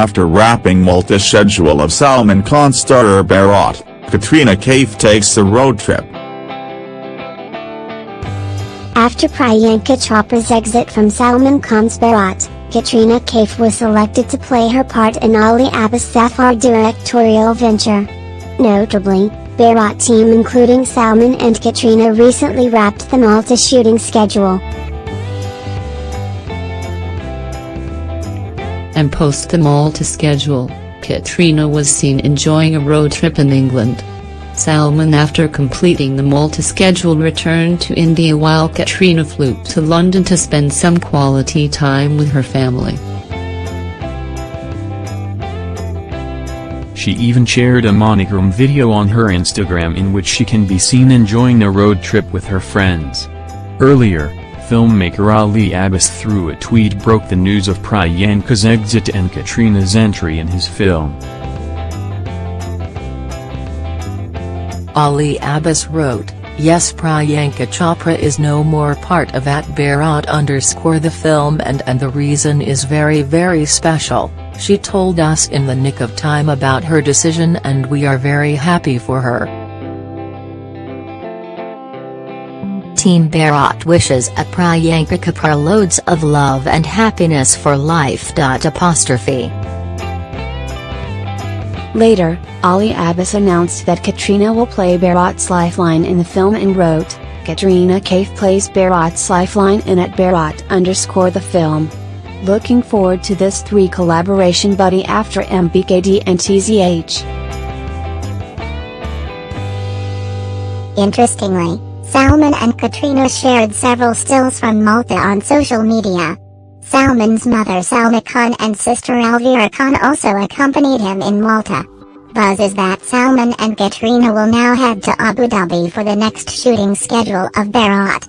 After wrapping Malta's schedule of Salman Khan starrer Bharat, Katrina Kaif takes a road trip. After Priyanka Chopra's exit from Salman Khan's Bharat, Katrina Kaif was selected to play her part in Ali Abbas Zafar directorial venture. Notably, Bharat team including Salman and Katrina recently wrapped the Malta shooting schedule. And post the Malta schedule, Katrina was seen enjoying a road trip in England. Salman after completing the Malta schedule returned to India while Katrina flew to London to spend some quality time with her family. She even shared a monochrome video on her Instagram in which she can be seen enjoying a road trip with her friends. Earlier, filmmaker Ali Abbas through a tweet broke the news of Priyanka's exit and Katrina's entry in his film. Ali Abbas wrote, Yes Priyanka Chopra is no more part of at Bharat underscore the film and and the reason is very very special, she told us in the nick of time about her decision and we are very happy for her. Team Bharat wishes a Priyanka Chopra loads of love and happiness for life. Apostrophe. Later, Ali Abbas announced that Katrina will play Bharat's lifeline in the film and wrote, Katrina Kaif plays Bharat's lifeline in at Bharat underscore the film. Looking forward to this three collaboration buddy after MBKD and TZH. Interestingly, Salman and Katrina shared several stills from Malta on social media. Salman's mother Salma Khan and sister Alvira Khan also accompanied him in Malta. Buzz is that Salman and Katrina will now head to Abu Dhabi for the next shooting schedule of Bharat.